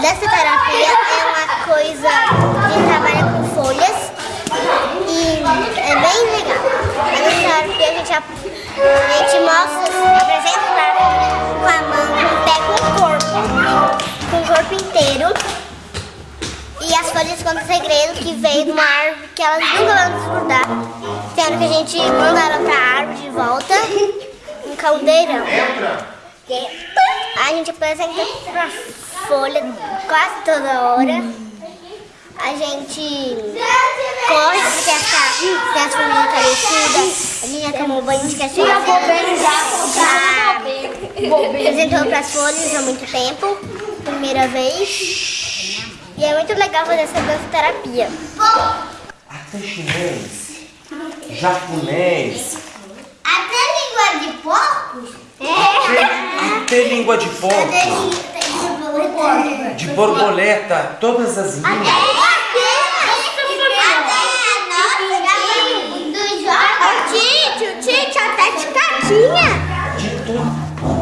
dessa terapia é uma coisa que trabalha com folhas e é bem legal. A dessa terapia a gente, a gente mostra, apresenta pra, com a mão, com o pé, com o corpo, com o corpo inteiro. E as folhas contam segredo que veio de uma árvore que elas nunca vão desfrutar. Sendo que a gente manda ela pra árvore de volta, um caldeirão. A gente apresenta pra folha quase toda hora. A gente corre porque essa, tem as folhas carecidas. A gente tomou banho de cachorro. Já apresentou pras folhas há muito tempo. Primeira vez. E é muito legal fazer essa dança-terapia. Até chinês, japonês, Até língua de porcos? Até língua de porco, de borboleta, todas as línguas. De catinha.